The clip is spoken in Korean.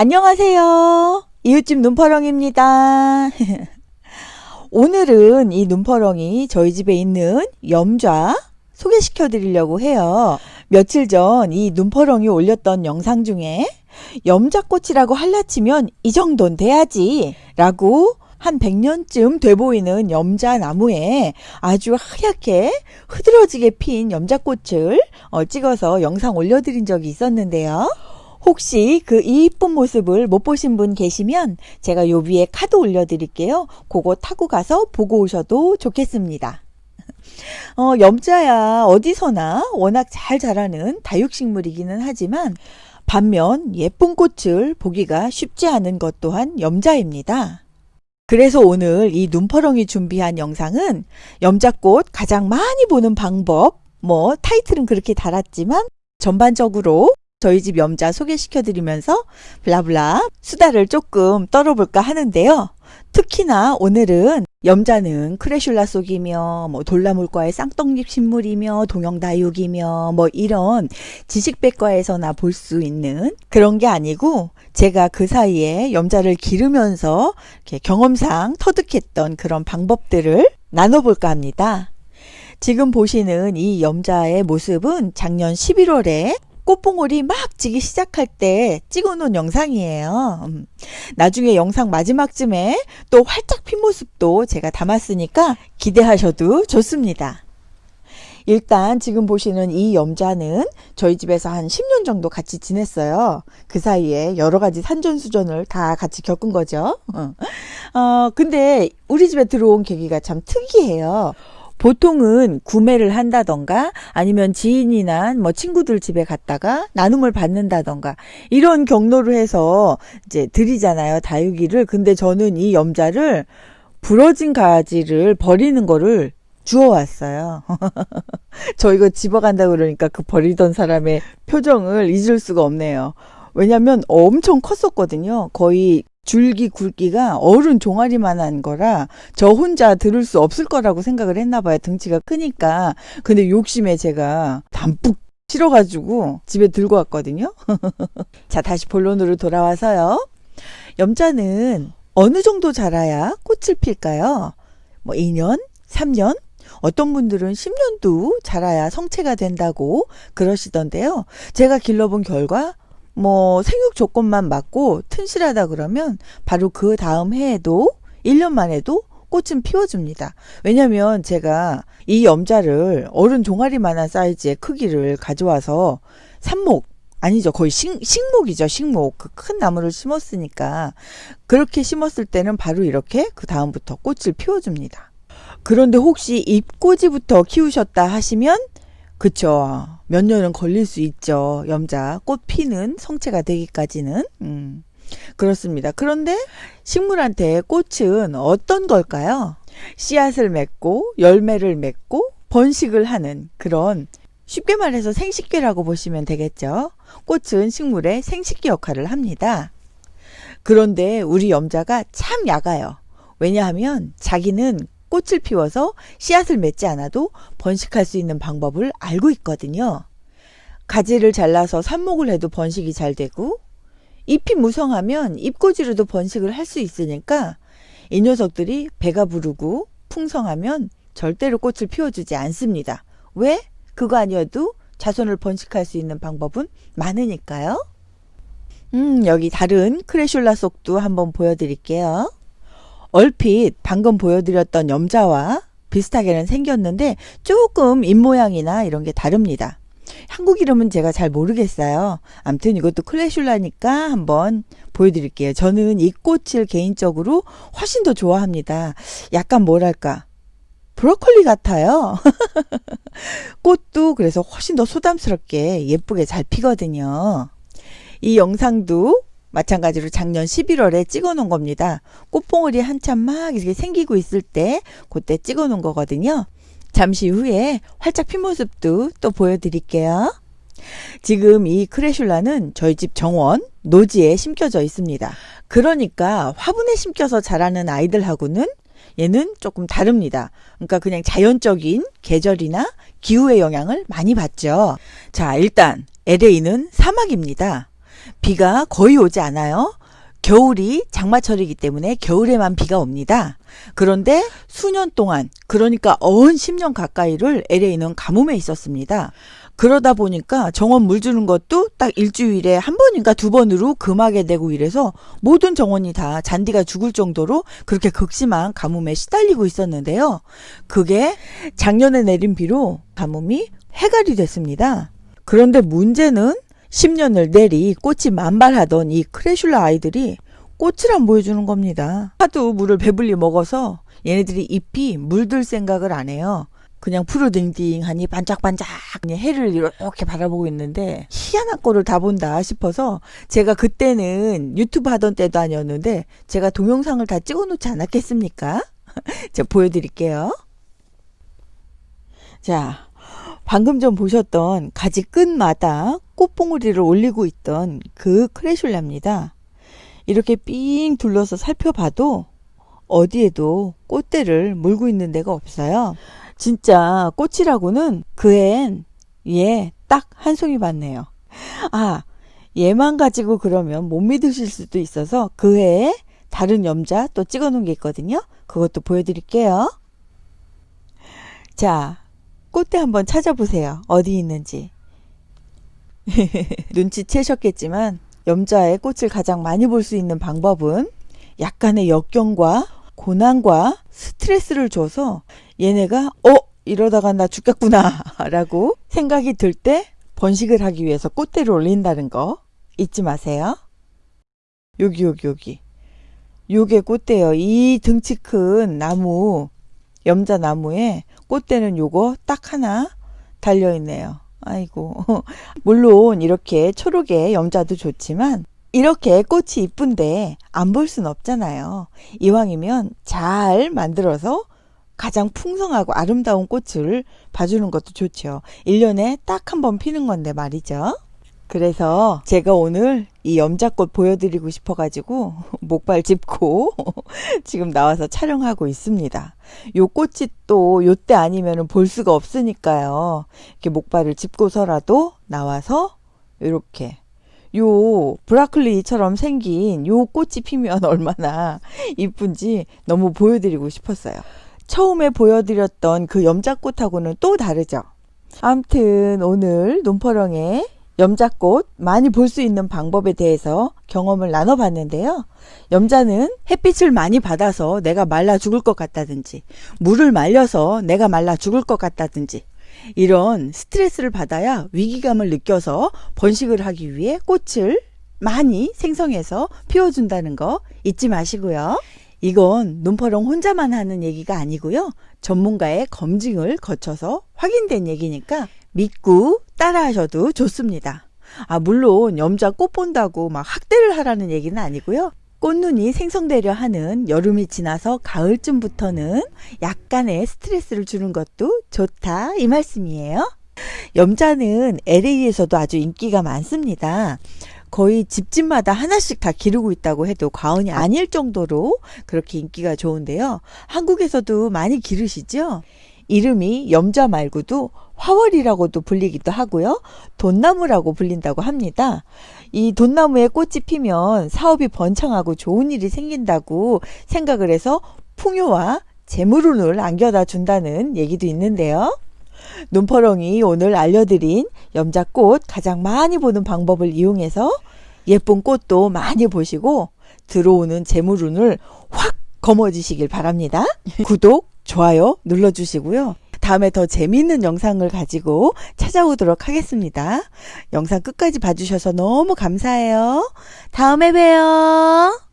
안녕하세요. 이웃집 눈퍼렁입니다. 오늘은 이 눈퍼렁이 저희 집에 있는 염좌 소개시켜 드리려고 해요. 며칠 전 이 눈퍼렁이 올렸던 영상 중에 염자꽃이라고 할라치면 이 정도는 돼야지 라고 한 100년쯤 돼 보이는 염자나무에 아주 하얗게 흐드러지게 핀 염자꽃을 어, 찍어서 영상 올려드린 적이 있었는데요. 혹시 그 이쁜 모습을 못 보신 분 계시면 제가 요 위에 카드 올려드릴게요. 그거 타고 가서 보고 오셔도 좋겠습니다. 어, 염자야 어디서나 워낙 잘 자라는 다육식물이기는 하지만 반면 예쁜 꽃을 보기가 쉽지 않은 것 또한 염자입니다. 그래서 오늘 이 눈퍼렁이 준비한 영상은 염자꽃 가장 많이 보는 방법, 뭐 타이틀은 그렇게 달았지만 전반적으로 저희 집 염자 소개시켜 드리면서 블라블라 수다를 조금 떨어볼까 하는데요. 특히나 오늘은 염자는 크레슐라 속이며 뭐 돌나물과의 쌍떡잎 식물이며 동영다육이며 뭐 이런 지식백과에서나 볼 수 있는 그런 게 아니고 제가 그 사이에 염자를 기르면서 경험상 터득했던 그런 방법들을 나눠볼까 합니다. 지금 보시는 이 염자의 모습은 작년 11월에 꽃봉오리 막 지기 시작할 때 찍어놓은 영상이에요. 음. 나중에 영상 마지막쯤에 또 활짝 핀 모습도 제가 담았으니까 기대하셔도 좋습니다. 일단 지금 보시는 이 염자는 저희 집에서 한 10년 정도 같이 지냈어요. 그 사이에 여러 가지 산전수전을 다 같이 겪은 거죠. 어, 어 근데 우리 집에 들어온 계기가 참 특이해요. 보통은 구매를 한다던가 아니면 지인이나 뭐 친구들 집에 갔다가 나눔을 받는다던가 이런 경로를 해서 이제 드리잖아요 다육이를 근데 저는 이 염자를 부러진 가지를 버리는 거를 주워왔어요. 저 이거 집어간다 그러니까 그 버리던 사람의 표정을 잊을 수가 없네요. 왜냐면 엄청 컸었거든요. 거의 줄기 굵기가 어른 종아리만한 거라 저 혼자 들을 수 없을 거라고 생각을 했나 봐요. 등치가 크니까. 근데 욕심에 제가 담뿍 실어가지고 집에 들고 왔거든요. 자, 다시 본론으로 돌아와서요. 염자는 어느 정도 자라야 꽃을 필까요? 뭐 2년? 3년? 어떤 분들은 10년도 자라야 성체가 된다고 그러시던데요. 제가 길러본 결과 뭐 생육 조건만 맞고 튼실하다 그러면 바로 그 다음 해에도 1년 만에도 꽃은 피워줍니다. 왜냐면 제가 이 염자를 어른 종아리만한 사이즈의 크기를 가져와서 삽목 아니죠. 거의 식, 식목이죠. 식목. 그 큰 나무를 심었으니까 그렇게 심었을 때는 바로 이렇게 그 다음부터 꽃을 피워줍니다. 그런데 혹시 잎꽂이부터 키우셨다 하시면 그쵸. 몇 년은 걸릴 수 있죠. 염자. 꽃 피는 성체가 되기까지는. 음, 그렇습니다. 그런데 식물한테 꽃은 어떤 걸까요? 씨앗을 맺고 열매를 맺고 번식을 하는 그런 쉽게 말해서 생식기라고 보시면 되겠죠. 꽃은 식물의 생식기 역할을 합니다. 그런데 우리 염자가 참 약아요. 왜냐하면 자기는 꽃을 피워서 씨앗을 맺지 않아도 번식할 수 있는 방법을 알고 있거든요. 가지를 잘라서 삽목을 해도 번식이 잘 되고 잎이 무성하면 잎꽂이로도 번식을 할 수 있으니까 이 녀석들이 배가 부르고 풍성하면 절대로 꽃을 피워주지 않습니다. 왜? 그거 아니어도 자손을 번식할 수 있는 방법은 많으니까요. 음, 여기 다른 크레슐라 속도 한번 보여드릴게요. 얼핏 방금 보여드렸던 염자와 비슷하게는 생겼는데 조금 입모양이나 이런 게 다릅니다. 한국 이름은 제가 잘 모르겠어요. 암튼 이것도 클래슐라니까 한번 보여드릴게요. 저는 이 꽃을 개인적으로 훨씬 더 좋아합니다. 약간 뭐랄까 브로콜리 같아요. 꽃도 그래서 훨씬 더 소담스럽게 예쁘게 잘 피거든요. 이 영상도 마찬가지로 작년 11월에 찍어 놓은 겁니다. 꽃봉오리 한참 막 이렇게 생기고 있을 때 그때 찍어 놓은 거거든요. 잠시 후에 활짝 핀 모습도 또 보여드릴게요. 지금 이 크레슐라는 저희 집 정원 노지에 심겨져 있습니다. 그러니까 화분에 심겨서 자라는 아이들하고는 얘는 조금 다릅니다. 그러니까 그냥 자연적인 계절이나 기후의 영향을 많이 받죠. 자, 일단 LA는 사막입니다. 비가 거의 오지 않아요. 겨울이 장마철이기 때문에 겨울에만 비가 옵니다. 그런데 수년 동안, 그러니까 어언 10년 가까이를 LA는 가뭄에 있었습니다. 그러다 보니까 정원 물 주는 것도 딱 일주일에 한 번인가 두 번으로 금하게 되고 이래서 모든 정원이 다 잔디가 죽을 정도로 그렇게 극심한 가뭄에 시달리고 있었는데요. 그게 작년에 내린 비로 가뭄이 해갈이 됐습니다. 그런데 문제는 10년을 내리 꽃이 만발하던 이 크레슐라 아이들이 꽃을 안 보여주는 겁니다. 하도 물을 배불리 먹어서 얘네들이 잎이 물들 생각을 안 해요. 그냥 푸르딩딩하니 반짝반짝 해를 이렇게 바라보고 있는데 희한한 꼴을 다 본다 싶어서 제가 그때는 유튜브 하던 때도 아니었는데 제가 동영상을 다 찍어놓지 않았겠습니까? 제가 보여드릴게요. 자, 방금 전 보셨던 가지 끝마다 꽃봉오리를 올리고 있던 그 크레슐라입니다. 이렇게 삥 둘러서 살펴봐도 어디에도 꽃대를 물고 있는 데가 없어요. 진짜 꽃이라고는 그앤 얘딱한 송이 봤네요. 아, 얘만 가지고 그러면 못 믿으실 수도 있어서 그 해에 다른 염자 또 찍어 놓은 게 있거든요. 그것도 보여드릴게요. 자, 꽃대 한번 찾아보세요. 어디 있는지. 눈치채셨겠지만 염자의 꽃을 가장 많이 볼 수 있는 방법은 약간의 역경과 고난과 스트레스를 줘서 얘네가 어 이러다가 나 죽겠구나 라고 생각이 들 때 번식을 하기 위해서 꽃대를 올린다는 거 잊지 마세요. 여기 여기 여기 요게 꽃대요. 이 등치 큰 나무 염자 나무에 꽃대는 요거 딱 하나 달려 있네요. 아이고 물론 이렇게 초록의 염자도 좋지만 이렇게 꽃이 이쁜데 안 볼 순 없잖아요. 이왕이면 잘 만들어서 가장 풍성하고 아름다운 꽃을 봐주는 것도 좋죠. 1년에 딱 한 번 피는 건데 말이죠. 그래서 제가 오늘 이 염자꽃 보여드리고 싶어가지고 목발 짚고 지금 나와서 촬영하고 있습니다. 요 꽃이 또 요때 아니면 볼 수가 없으니까요. 이렇게 목발을 짚고서라도 나와서 이렇게 요 브라클리처럼 생긴 요 꽃이 피면 얼마나 이쁜지 너무 보여드리고 싶었어요. 처음에 보여드렸던 그 염자꽃하고는 또 다르죠. 암튼 오늘 논퍼렁에 염자꽃 많이 볼 수 있는 방법에 대해서 경험을 나눠봤는데요. 염자는 햇빛을 많이 받아서 내가 말라 죽을 것 같다든지 물을 말려서 내가 말라 죽을 것 같다든지 이런 스트레스를 받아야 위기감을 느껴서 번식을 하기 위해 꽃을 많이 생성해서 피워준다는 거 잊지 마시고요. 이건 눈퍼렁 혼자만 하는 얘기가 아니고요. 전문가의 검증을 거쳐서 확인된 얘기니까 믿고 따라하셔도 좋습니다. 아, 물론 염자 꽃 본다고 막 학대를 하라는 얘기는 아니고요. 꽃눈이 생성되려 하는 여름이 지나서 가을쯤부터는 약간의 스트레스를 주는 것도 좋다 이 말씀이에요. 염자는 LA에서도 아주 인기가 많습니다. 거의 집집마다 하나씩 다 기르고 있다고 해도 과언이 아닐 정도로 그렇게 인기가 좋은데요. 한국에서도 많이 기르시죠? 이름이 염자 말고도 화월이라고도 불리기도 하고요. 돈나무라고 불린다고 합니다. 이 돈나무에 꽃이 피면 사업이 번창하고 좋은 일이 생긴다고 생각을 해서 풍요와 재물운을 안겨다 준다는 얘기도 있는데요. 눈퍼렁이 오늘 알려드린 염자꽃 가장 많이 보는 방법을 이용해서 예쁜 꽃도 많이 보시고 들어오는 재물운을 확 거머쥐시길 바랍니다. 구독, 좋아요 눌러주시고요. 다음에 더 재미있는 영상을 가지고 찾아오도록 하겠습니다. 영상 끝까지 봐주셔서 너무 감사해요. 다음에 봬요.